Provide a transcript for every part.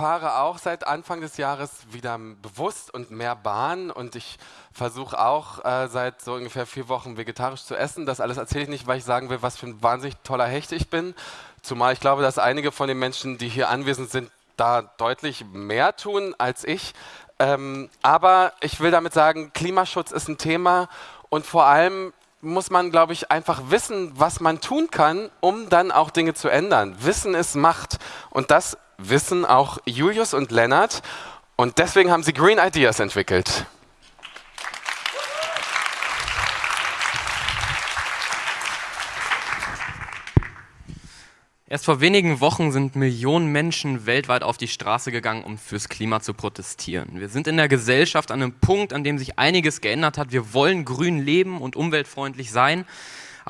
fahre auch seit Anfang des Jahres wieder bewusst und mehr Bahn und ich versuche auch äh, seit so ungefähr vier Wochen vegetarisch zu essen. Das alles erzähle ich nicht, weil ich sagen will, was für ein wahnsinnig toller Hecht ich bin. Zumal ich glaube, dass einige von den Menschen, die hier anwesend sind, da deutlich mehr tun als ich. Ähm, aber ich will damit sagen, Klimaschutz ist ein Thema und vor allem muss man, glaube ich, einfach wissen, was man tun kann, um dann auch Dinge zu ändern. Wissen ist Macht. Und das wissen auch Julius und Lennart. Und deswegen haben sie Green Ideas entwickelt. Erst vor wenigen Wochen sind Millionen Menschen weltweit auf die Straße gegangen, um fürs Klima zu protestieren. Wir sind in der Gesellschaft an einem Punkt, an dem sich einiges geändert hat. Wir wollen grün leben und umweltfreundlich sein.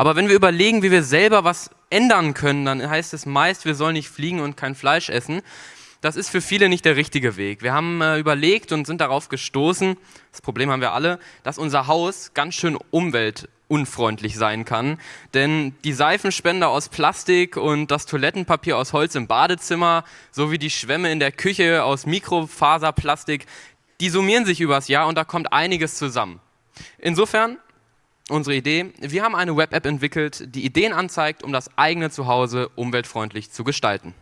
Aber wenn wir überlegen, wie wir selber was ändern können, dann heißt es meist, wir sollen nicht fliegen und kein Fleisch essen. Das ist für viele nicht der richtige Weg. Wir haben äh, überlegt und sind darauf gestoßen, das Problem haben wir alle, dass unser Haus ganz schön umwelt unfreundlich sein kann. Denn die Seifenspender aus Plastik und das Toilettenpapier aus Holz im Badezimmer sowie die Schwämme in der Küche aus Mikrofaserplastik, die summieren sich übers Jahr und da kommt einiges zusammen. Insofern unsere Idee, wir haben eine Web-App entwickelt, die Ideen anzeigt, um das eigene Zuhause umweltfreundlich zu gestalten.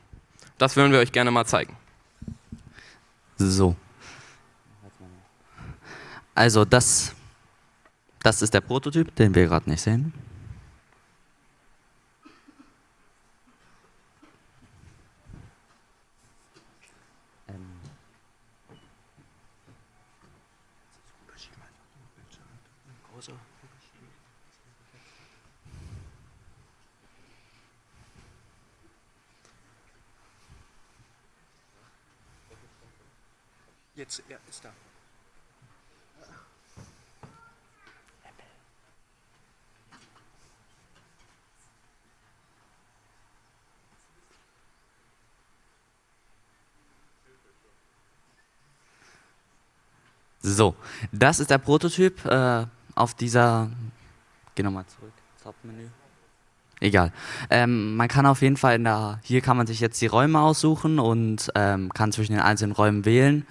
Das würden wir euch gerne mal zeigen. So. Also das das ist der Prototyp, den wir gerade nicht sehen. Jetzt, ja, ist da. So, das ist der Prototyp äh, auf dieser. Geh nochmal zurück, Hauptmenü. Egal. Ähm, man kann auf jeden Fall in der. Hier kann man sich jetzt die Räume aussuchen und ähm, kann zwischen den einzelnen Räumen wählen.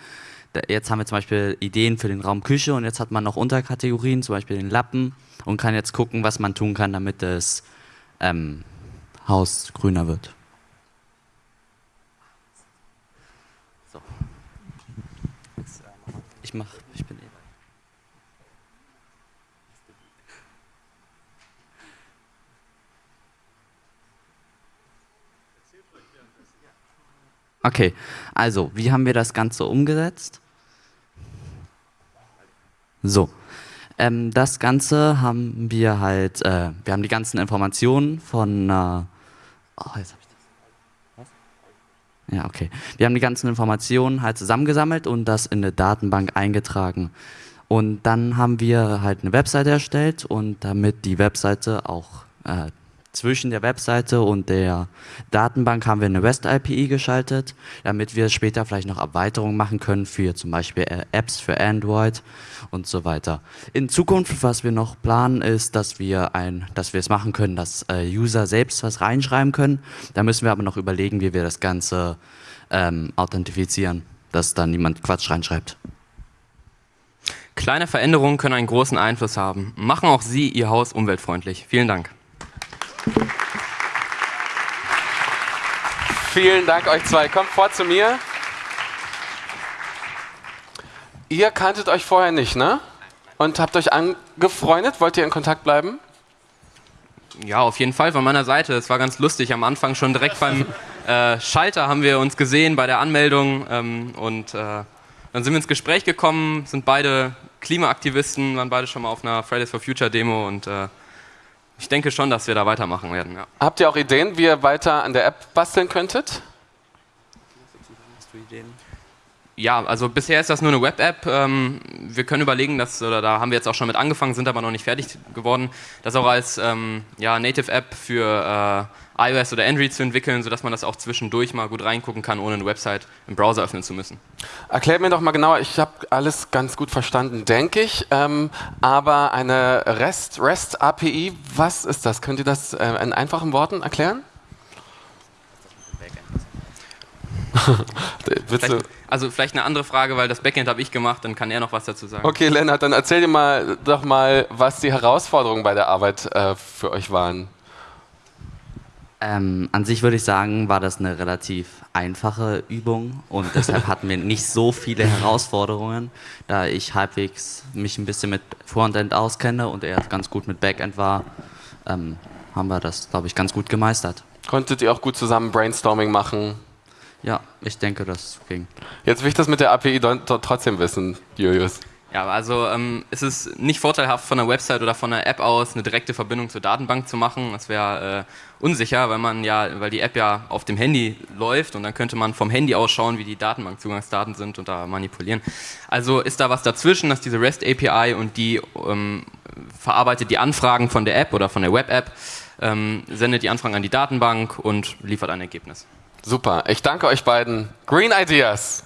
Jetzt haben wir zum Beispiel Ideen für den Raum Küche und jetzt hat man noch Unterkategorien, zum Beispiel den Lappen und kann jetzt gucken, was man tun kann, damit das ähm, Haus grüner wird. So. Ich mach, ich bin eh. Okay, also, wie haben wir das Ganze umgesetzt? So, ähm, das Ganze haben wir halt, äh, wir haben die ganzen Informationen von, äh, oh, jetzt hab ich ja, okay. Wir haben die ganzen Informationen halt zusammengesammelt und das in eine Datenbank eingetragen. Und dann haben wir halt eine Webseite erstellt und damit die Webseite auch äh, zwischen der Webseite und der Datenbank haben wir eine REST-API geschaltet, damit wir später vielleicht noch Erweiterungen machen können für zum Beispiel äh, Apps für Android und so weiter. In Zukunft, was wir noch planen, ist, dass wir ein, dass wir es machen können, dass äh, User selbst was reinschreiben können. Da müssen wir aber noch überlegen, wie wir das Ganze ähm, authentifizieren, dass da niemand Quatsch reinschreibt. Kleine Veränderungen können einen großen Einfluss haben. Machen auch Sie Ihr Haus umweltfreundlich. Vielen Dank. Vielen Dank euch zwei. Kommt vor zu mir. Ihr kanntet euch vorher nicht, ne? Und habt euch angefreundet? Wollt ihr in Kontakt bleiben? Ja, auf jeden Fall von meiner Seite. Es war ganz lustig. Am Anfang schon direkt beim äh, Schalter haben wir uns gesehen bei der Anmeldung ähm, und äh, dann sind wir ins Gespräch gekommen, sind beide Klimaaktivisten, waren beide schon mal auf einer Fridays for Future Demo und äh, ich denke schon, dass wir da weitermachen werden. Ja. Habt ihr auch Ideen, wie ihr weiter an der App basteln könntet? Hast du Ideen? Ja, also bisher ist das nur eine Web-App. Ähm, wir können überlegen, dass, oder da haben wir jetzt auch schon mit angefangen, sind aber noch nicht fertig geworden, das auch als ähm, ja, Native-App für äh, iOS oder Android zu entwickeln, sodass man das auch zwischendurch mal gut reingucken kann, ohne eine Website im Browser öffnen zu müssen. Erklärt mir doch mal genauer, ich habe alles ganz gut verstanden, denke ich, ähm, aber eine REST, REST was ist das? Könnt ihr das äh, in einfachen Worten erklären? Du? Also vielleicht eine andere Frage, weil das Backend habe ich gemacht, dann kann er noch was dazu sagen. Okay, Lennart, dann erzähl dir mal doch mal, was die Herausforderungen bei der Arbeit äh, für euch waren. Ähm, an sich würde ich sagen, war das eine relativ einfache Übung und deshalb hatten wir nicht so viele Herausforderungen, da ich halbwegs mich ein bisschen mit Frontend auskenne und er ganz gut mit Backend war, ähm, haben wir das, glaube ich, ganz gut gemeistert. Konntet ihr auch gut zusammen Brainstorming machen? Ja, ich denke, das ging. Jetzt will ich das mit der API trotzdem wissen, Julius. Ja, also ähm, es ist nicht vorteilhaft von der Website oder von der App aus eine direkte Verbindung zur Datenbank zu machen. Das wäre äh, unsicher, weil man ja, weil die App ja auf dem Handy läuft und dann könnte man vom Handy aus schauen, wie die Datenbankzugangsdaten sind und da manipulieren. Also ist da was dazwischen, dass diese REST API und die ähm, verarbeitet die Anfragen von der App oder von der Web-App, ähm, sendet die Anfragen an die Datenbank und liefert ein Ergebnis. Super. Ich danke euch beiden. Green Ideas.